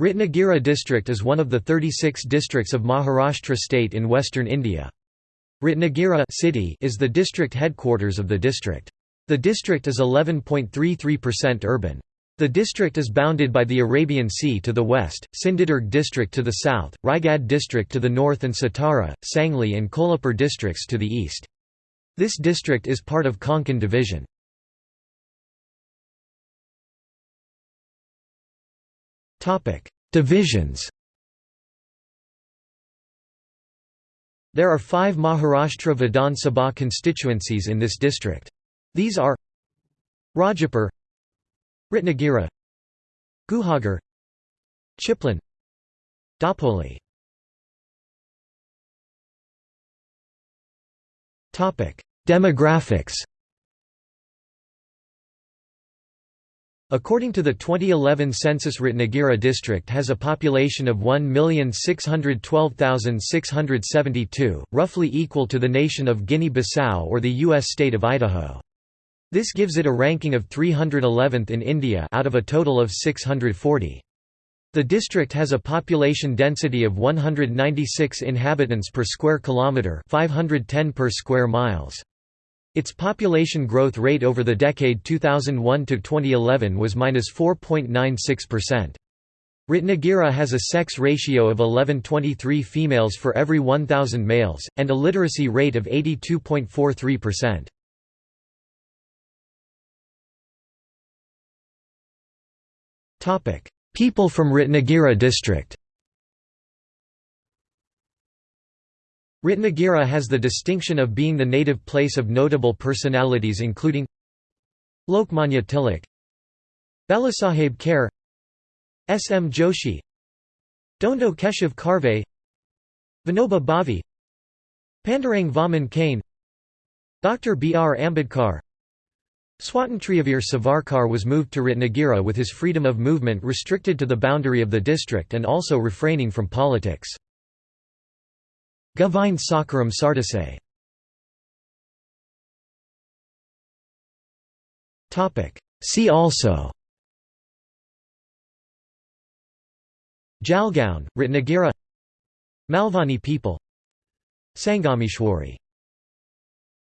Ratnagiri district is one of the 36 districts of Maharashtra state in western India. Ratnagiri city is the district headquarters of the district. The district is 11.33% urban. The district is bounded by the Arabian Sea to the west, Sindhudurg district to the south, Raigad district to the north and Satara, Sangli and Kolhapur districts to the east. This district is part of Konkan division. Divisions. There are five Maharashtra Vidhan Sabha constituencies in this district. These are Rajapur Ratnagiri Guhagar Chiplun Dapoli. Demographics According to the 2011 census Ratnagiri district has a population of 1,612,672, roughly equal to the nation of Guinea-Bissau or the U.S. state of Idaho. This gives it a ranking of 311th in India out of a total of 640. The district has a population density of 196 inhabitants per square kilometre 510 per square miles. Its population growth rate over the decade 2001 to 2011 was -4.96%. Ratnagiri has a sex ratio of 11.23 females for every 1,000 males, and a literacy rate of 82.43%. People from Ratnagiri district Ratnagiri has the distinction of being the native place of notable personalities including Lokmanya Tilak Balasaheb Kher S. M. Joshi Dhondo Keshav Karve Vinoba Bhave Pandurang Vaman Kane Dr. B. R. Ambedkar Swatantriyavir Savarkar was moved to Ratnagiri with his freedom of movement restricted to the boundary of the district and also refraining from politics. Govind Sakharam Sardesai See also. Jalgaon, Ratnagiri Malvani people. Sangameshwari